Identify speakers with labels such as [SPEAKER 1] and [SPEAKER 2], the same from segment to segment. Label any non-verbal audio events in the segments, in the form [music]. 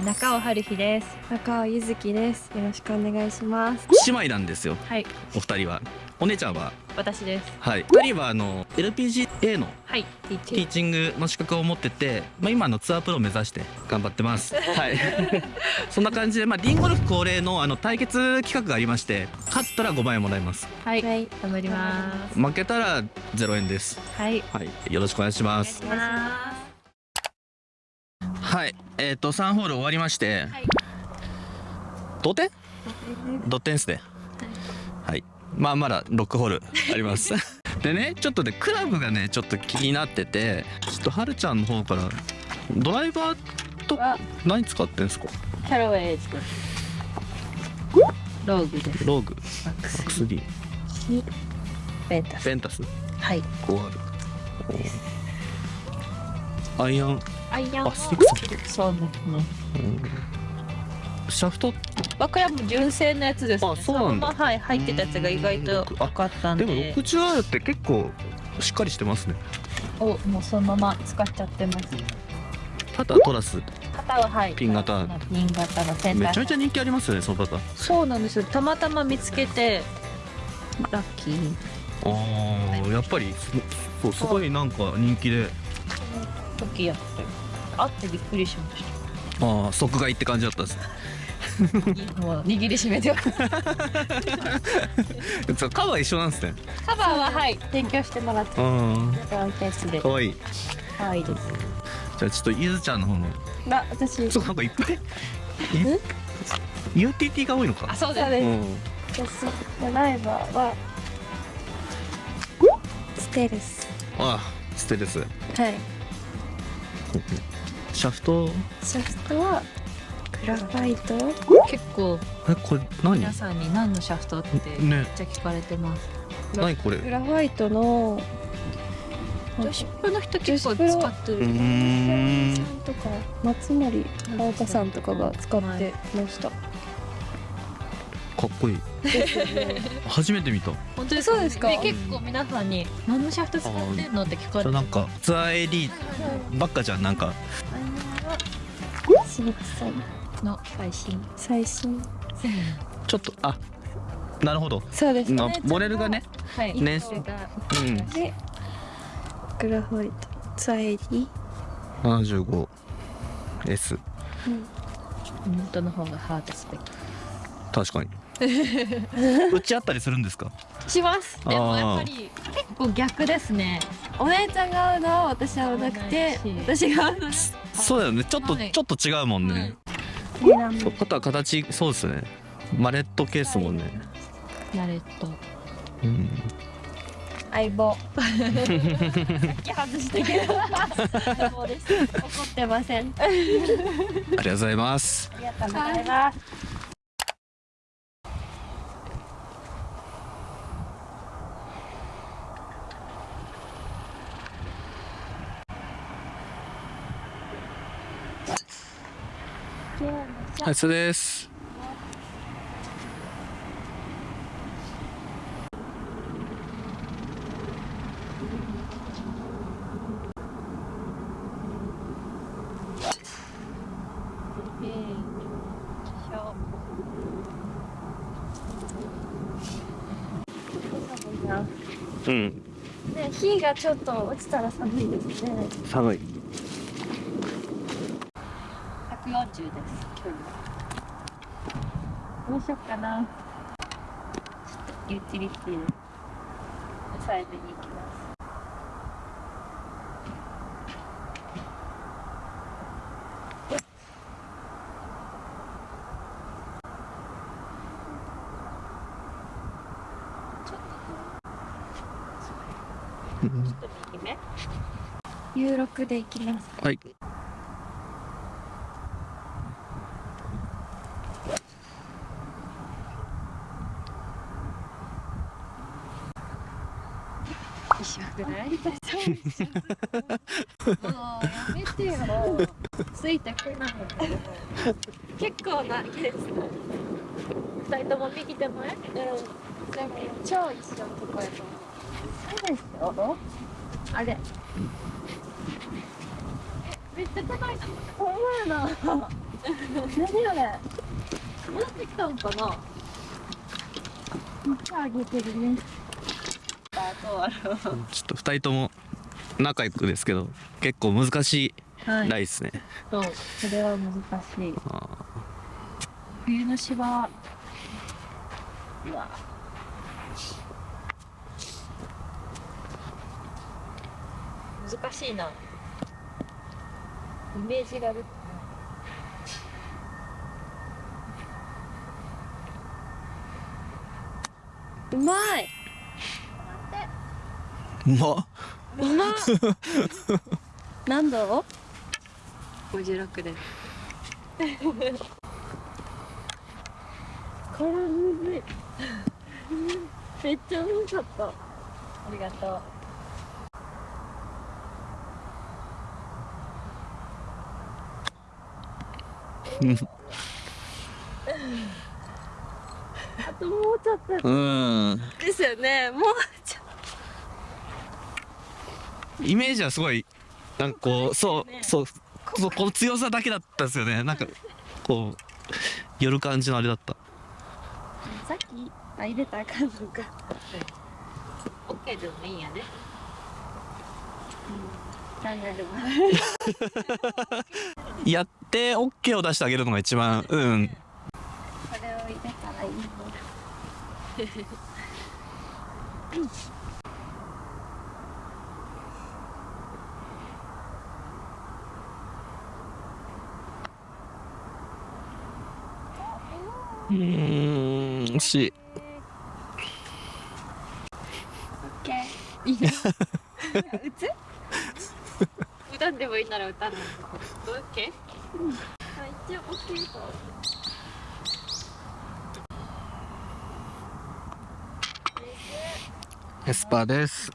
[SPEAKER 1] 中尾春日です。
[SPEAKER 2] 中尾ゆずきです。よろしくお願いします。
[SPEAKER 3] 姉妹なんですよ。
[SPEAKER 1] はい、
[SPEAKER 3] お二人は。お姉ちゃんは？
[SPEAKER 1] 私です。
[SPEAKER 3] はい。二人はあの LPGA の
[SPEAKER 1] はい、ティーチ
[SPEAKER 3] ティーチングの資格を持ってて、まあ、今のツアープロを目指して頑張ってます。はい。[laughs] そんな感じで、まあ、リンゴルフ恒例のあの対決企画がありまして勝ったら5万円もらえます。
[SPEAKER 1] はい、
[SPEAKER 2] はい。
[SPEAKER 1] 頑張ります。
[SPEAKER 3] 負けたら0円です。
[SPEAKER 1] はい、
[SPEAKER 3] はい。よろしくお願いします。
[SPEAKER 1] お願いしま
[SPEAKER 3] はい。えっ、と3ホール終わりまして、
[SPEAKER 1] はい。
[SPEAKER 3] 同点？同点です。ね。はい。まあまだ6ホール [laughs] あります。でねちょっとねクラブがねちょっと気になっててちょっとはるちゃんの方からドライバーと
[SPEAKER 1] は
[SPEAKER 3] 何使ってんすか？
[SPEAKER 1] す。キャロウェイです。ローグです。
[SPEAKER 3] ローグ？
[SPEAKER 1] マックス
[SPEAKER 3] X3
[SPEAKER 1] にベンタス。
[SPEAKER 3] ベンタス？
[SPEAKER 1] はい。
[SPEAKER 3] 5あるおーアイアン
[SPEAKER 1] アイアンは
[SPEAKER 3] あスティックス
[SPEAKER 1] そうですね。
[SPEAKER 3] シャフト
[SPEAKER 1] まあこれはもう純正のやつです、ね。
[SPEAKER 3] あそうなんだ
[SPEAKER 1] のままはい入ってたやつが意外と良かったん
[SPEAKER 3] で
[SPEAKER 1] で。
[SPEAKER 3] も 60R って結構しっかりしてますね
[SPEAKER 1] おもうそのまま使っちゃってます。
[SPEAKER 3] パタートラス
[SPEAKER 1] 型ははい。
[SPEAKER 3] ピン型
[SPEAKER 1] ピン型のセンター。
[SPEAKER 3] めちゃめちゃ人気ありますよねそのパター
[SPEAKER 1] そうなんですよ。たまたま見つけてラッキー。
[SPEAKER 3] あーやっぱりそそうすごいなんか人気で
[SPEAKER 1] 時やってあってびっくりしまし
[SPEAKER 3] ああ即買いって感じだったです
[SPEAKER 1] た。[laughs] もう握りしめて。[laughs]
[SPEAKER 3] そうカバー一緒なんですね。
[SPEAKER 1] カバーははい提供してもらって。ケースで。
[SPEAKER 3] かわい。い
[SPEAKER 1] 可愛いです。
[SPEAKER 3] じゃあちょっとゆずちゃんの方の。
[SPEAKER 2] あ、私、
[SPEAKER 3] そうなんかいっぱい。え？UTT が多いのか
[SPEAKER 1] あそうです。
[SPEAKER 2] そう
[SPEAKER 3] ん。
[SPEAKER 2] 私、ドライバーは、ステルス。
[SPEAKER 3] あステルス。
[SPEAKER 2] はい。[laughs]
[SPEAKER 3] シャフト？
[SPEAKER 2] シャフトは、グラファイト？
[SPEAKER 1] 結構
[SPEAKER 3] えこれ何？
[SPEAKER 1] 皆さんに何のシャフトってめ
[SPEAKER 3] ね
[SPEAKER 1] っちゃ聞かれてます。
[SPEAKER 3] 何これ？
[SPEAKER 2] グラファイトの、
[SPEAKER 1] 女子プロの人結構使ってる。
[SPEAKER 2] とか、松森青香さんとかが使ってました。
[SPEAKER 3] かっこいい。[laughs] 初めて見た。
[SPEAKER 1] 本当
[SPEAKER 2] そうですか。
[SPEAKER 1] 結構皆さんに何のシャフト使ってんのって聞かれて。
[SPEAKER 3] なんかツアー AD ばっかじゃんなんか。
[SPEAKER 1] の最新。
[SPEAKER 2] 最新。
[SPEAKER 3] ちょっとあなるほど。
[SPEAKER 2] そうです。
[SPEAKER 3] なモデルがね
[SPEAKER 1] はい。
[SPEAKER 3] ね
[SPEAKER 1] それが
[SPEAKER 3] うん。
[SPEAKER 2] で、グラファイト、ツアー AD。
[SPEAKER 3] 75S
[SPEAKER 2] うん。
[SPEAKER 1] 本当の方がハートスペック。
[SPEAKER 3] 確かに [laughs] 打ち合ったりするんですか？
[SPEAKER 1] します。でもやっぱり結構逆ですね。
[SPEAKER 2] お姉ちゃんが合うのは私は合わなくて私が合うのは。
[SPEAKER 3] そうだよね。ちょっと、
[SPEAKER 1] はい。
[SPEAKER 3] ちょっと違うもんね、
[SPEAKER 2] 選んで
[SPEAKER 3] 肩形そうですね。マレットケースもんね、
[SPEAKER 1] ナレット。
[SPEAKER 3] うん、
[SPEAKER 2] 相棒。さっき外したけどそうです。怒ってません。あ
[SPEAKER 3] ありがとうございます。
[SPEAKER 2] りがとうございます
[SPEAKER 3] はいそれです。うん。
[SPEAKER 2] ね火がちょっと落ちたら寒いですね。
[SPEAKER 3] 寒い。
[SPEAKER 1] 140です。距離
[SPEAKER 2] どうしよっかな
[SPEAKER 1] ユーティリティで抑えめに行きます。ちょっと右目。
[SPEAKER 2] U6 で行きます
[SPEAKER 3] はい
[SPEAKER 1] ぐらい。もうやめてよ。ついてこない。
[SPEAKER 2] 結構なですね
[SPEAKER 1] 二人とも右手前。
[SPEAKER 2] うんでも超一緒のとこやと思うそうですよあれ？
[SPEAKER 1] めっちゃ高いな。
[SPEAKER 2] ほんまやな何あれ？戻ってきたのかな手あげてるねとあ
[SPEAKER 3] ちょっと2人とも仲良くですけど結構難しい
[SPEAKER 2] のは
[SPEAKER 3] ライスね、
[SPEAKER 2] そうそれは難しい。
[SPEAKER 3] あ
[SPEAKER 2] 冬の芝。うわ。難しいな。イメージがる。うまいう。
[SPEAKER 3] まっ。
[SPEAKER 2] うまっ何度 ?56 ですこれむずいめっちゃうまかった。ありがとう。
[SPEAKER 3] う [laughs] ん
[SPEAKER 2] あともうちょっと
[SPEAKER 3] うん。
[SPEAKER 2] ですよね。もう
[SPEAKER 3] イメージはすごいなんかこうそうそうそうこの強さだけだったんですよね。なんかこう寄る感じのあれだった。
[SPEAKER 2] とさっきあ入れたらあかんのか。
[SPEAKER 1] オッケーでもいいんやね。
[SPEAKER 2] なん。[laughs]
[SPEAKER 3] やって OK を出してあげるのが一番うん。
[SPEAKER 2] これを入れたらいいの [laughs]
[SPEAKER 3] うーん惜しい。
[SPEAKER 2] オッケー。いいね打つ
[SPEAKER 1] 歌んでもいいなら歌んないオッケー。
[SPEAKER 2] あ一応オッケーと。
[SPEAKER 3] エスパーです。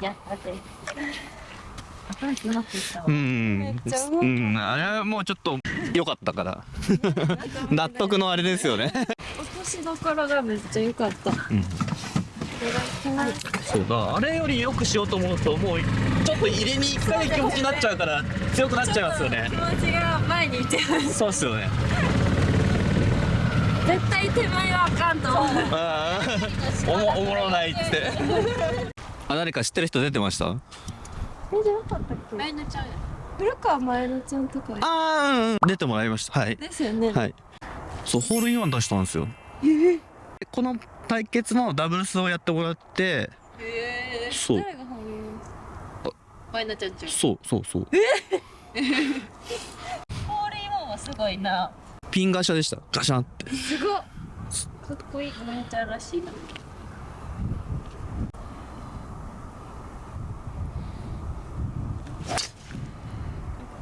[SPEAKER 2] やっ
[SPEAKER 3] うん。
[SPEAKER 2] めっちゃうまかった
[SPEAKER 3] うん。あれはもうちょっと良かったから。[laughs] 納得のあれですよね。
[SPEAKER 2] 落としどころがめっちゃ良かった。い
[SPEAKER 3] うん。そうだあれよりよくしようと思うともうちょっと入れに行きたい気持ちになっちゃうから強くなっちゃいますよね。
[SPEAKER 2] 気持ちが前にいってます。
[SPEAKER 3] そうっすよね。
[SPEAKER 2] 絶対手前はあかんと思う。
[SPEAKER 3] ああおもおもろないって。[laughs] あ誰か知ってる人出てました？
[SPEAKER 2] えじゃなかったっけ？
[SPEAKER 1] 前のちゃうや。ん
[SPEAKER 2] 古川前野ちゃんとか
[SPEAKER 3] ああ出てもらいました。はい。
[SPEAKER 2] ですよね。
[SPEAKER 3] はい。そうホールインワン出したんですよ。この対決のダブルスをやってもらって
[SPEAKER 1] へえ
[SPEAKER 3] そう。
[SPEAKER 2] 誰が本人？
[SPEAKER 1] 前のちゃんちゃう
[SPEAKER 3] そうそうそう。
[SPEAKER 2] ホールインワンはすごいな。
[SPEAKER 3] ピンガシャでした。ガシャンって。
[SPEAKER 2] すごっ。かっこいいお姉ちゃんらしいなオ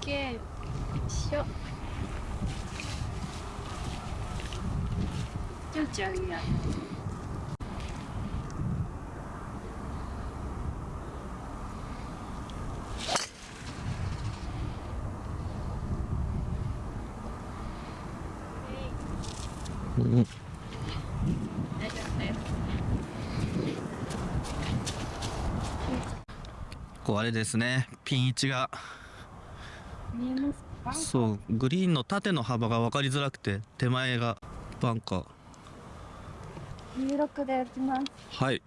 [SPEAKER 2] ッケーよいしょ
[SPEAKER 1] ちゃうやん
[SPEAKER 3] うんこうあれですねピン位置が
[SPEAKER 2] 見えますか？
[SPEAKER 3] そうグリーンの縦の幅が分かりづらくて手前がバンカー。
[SPEAKER 2] 16で打ちます
[SPEAKER 3] はい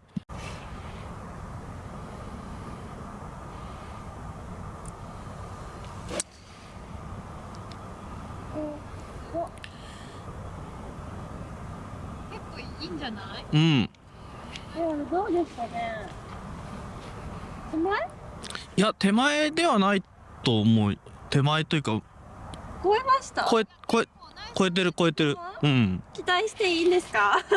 [SPEAKER 1] いいんじゃない？
[SPEAKER 3] うん。
[SPEAKER 2] どうですかね。手前？
[SPEAKER 3] いや手前ではないと思う。手前というか
[SPEAKER 2] 超えました？
[SPEAKER 3] 超え超え超えてる超えてる。うん。
[SPEAKER 2] 期待していいんですか？[laughs]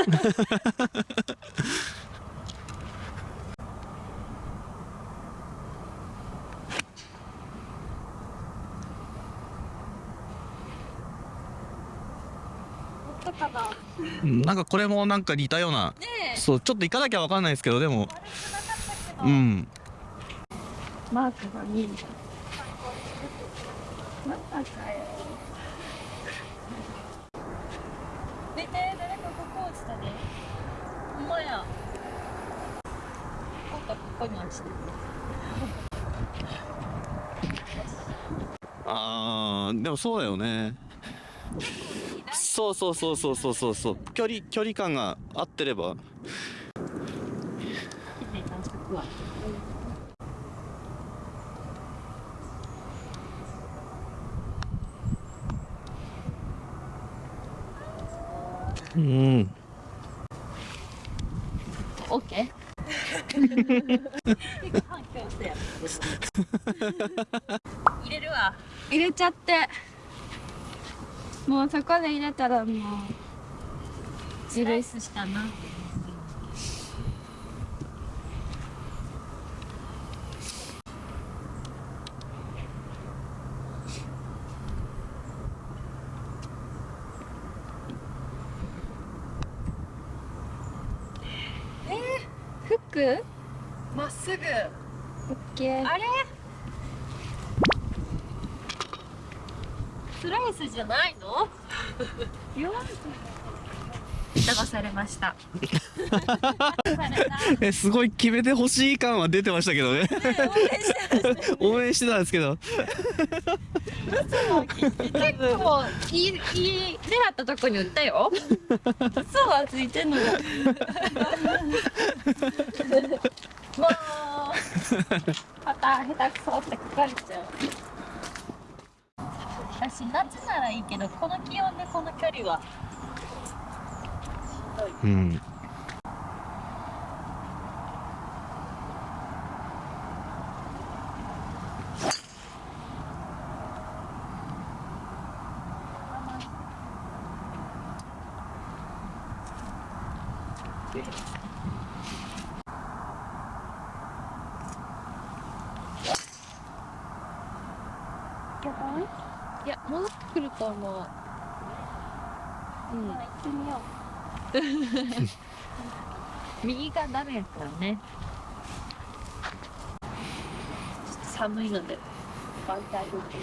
[SPEAKER 2] な
[SPEAKER 3] うんかこれもなんか似たような。
[SPEAKER 2] ね
[SPEAKER 3] そうちょっと行かなきゃ分かんないですけどでも。うん。
[SPEAKER 2] マークが見えるまたかよ出て誰かここ落ちたねほんまや。ここかここに落ちてる [laughs]
[SPEAKER 3] あーでもそうだよね。そうそうそうそうそうそう。距離距離感が合ってれば。うん。
[SPEAKER 2] オッケー入れるわ。
[SPEAKER 1] 入れちゃって。もうそこで入れたらもう
[SPEAKER 2] スライスしたな
[SPEAKER 1] フックまっすぐ。オッケー
[SPEAKER 2] あれ？スライスじゃないの？騙されました。
[SPEAKER 3] えすごい決めてほしい感は出てましたけどね。[laughs] 応援してたんですけど
[SPEAKER 2] 結構いいいい狙ったとこに打ったよ。
[SPEAKER 1] 嘘はついてんのよもうまた下手くそって書かれちゃう。
[SPEAKER 2] 私夏ならいいけどこの気温でこの距離は。
[SPEAKER 3] うん
[SPEAKER 2] いや戻ってくると思う。うん。
[SPEAKER 1] 行ってみよう。[laughs]
[SPEAKER 2] 右がダメやったらね。ちょっと寒いので。
[SPEAKER 1] 反対向き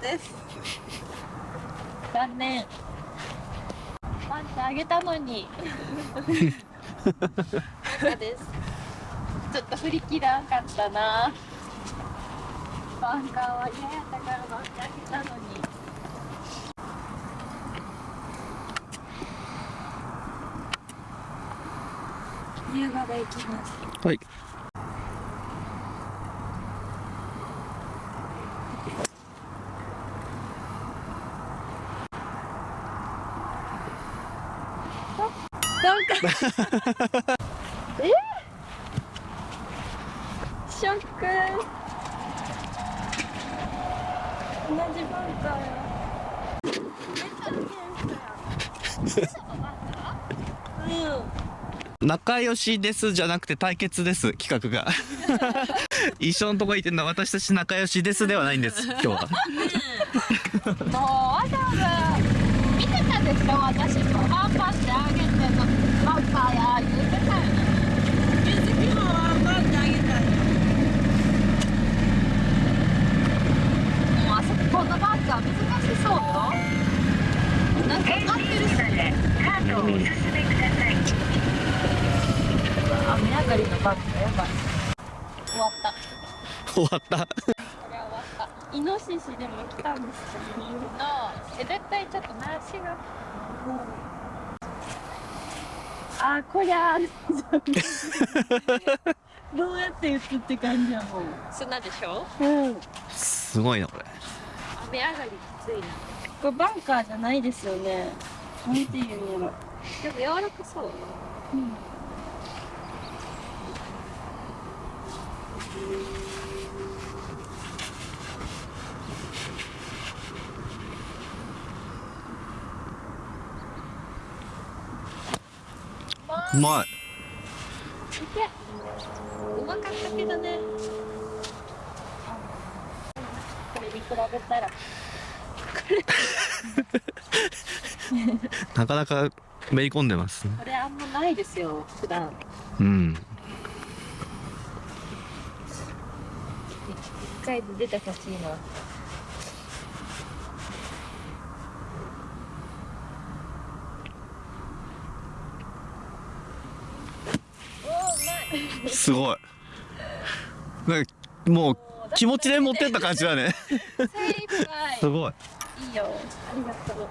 [SPEAKER 1] です。
[SPEAKER 2] 残念。
[SPEAKER 1] パンってあげたのに。です。ちょっと振り切らんかったな。バンカーは嫌やったからバンってあげたのに。優雅で行きます。
[SPEAKER 3] はい
[SPEAKER 1] なんかえショック同じバンカーやめっちゃゲームや
[SPEAKER 3] 仲良しですじゃなくて対決です企画が一緒のとこ行ってんのは私たち仲良しですではないんです今日は
[SPEAKER 1] うんもうわざわざでしょ私もパンパンってあげてのバンカーや言うてたよね水木もワンパンってあげたよもうあそこのバンカー難しそうよなんかかってるし雨上がりのやばい終わった。
[SPEAKER 3] 終わった
[SPEAKER 1] これは終わった。イノシシでも来たんですけど。のえ絶対ちょっと回しがあこりゃ。どうやって打つって感じやもん。
[SPEAKER 2] 砂でしょ？
[SPEAKER 1] うん。
[SPEAKER 3] すごいなこれ。
[SPEAKER 2] 雨上がりきついな。
[SPEAKER 1] これバンカーじゃないですよね。なんていうんやろ。
[SPEAKER 2] でも柔らかそう。
[SPEAKER 1] うん
[SPEAKER 3] うまい。
[SPEAKER 2] うまかったけどね。
[SPEAKER 1] これに比べたら。
[SPEAKER 3] なかなかめり込んでますね。
[SPEAKER 2] これあんまないですよ普段。
[SPEAKER 3] うん。
[SPEAKER 2] 一回で出てほしい
[SPEAKER 3] すごい。なんかもう気持ちで持ってった感じだね。すごい。
[SPEAKER 1] いいよ。ありがとう。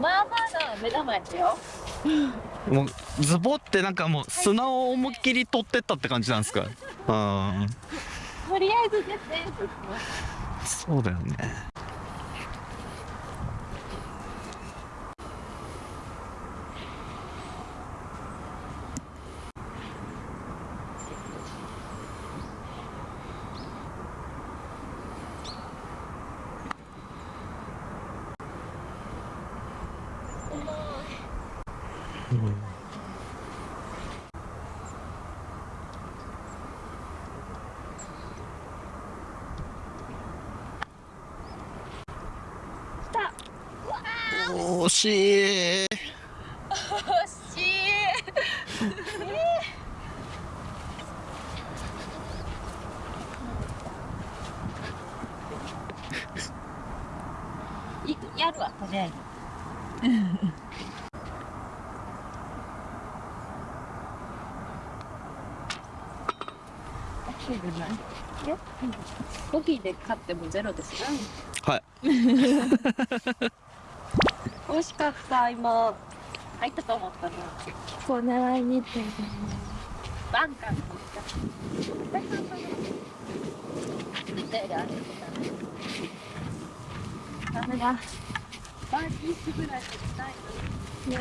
[SPEAKER 1] まあまあな目玉やったよ。
[SPEAKER 3] もうズボってなんかもう砂を思いっきり取ってったって感じなんですか？うん。
[SPEAKER 1] とりあえずです。ね
[SPEAKER 3] そうだよね惜しい。
[SPEAKER 1] 惜しい。いやるわとりあえず。そうじゃない。え？コーで買ってもゼロですよ。
[SPEAKER 3] はい [laughs]
[SPEAKER 1] 美味しかった今。入ったと思ったな
[SPEAKER 2] 結構狙いに行ってる
[SPEAKER 1] バンカーたいダメだ。バーディーすぐらいでしたい
[SPEAKER 2] いや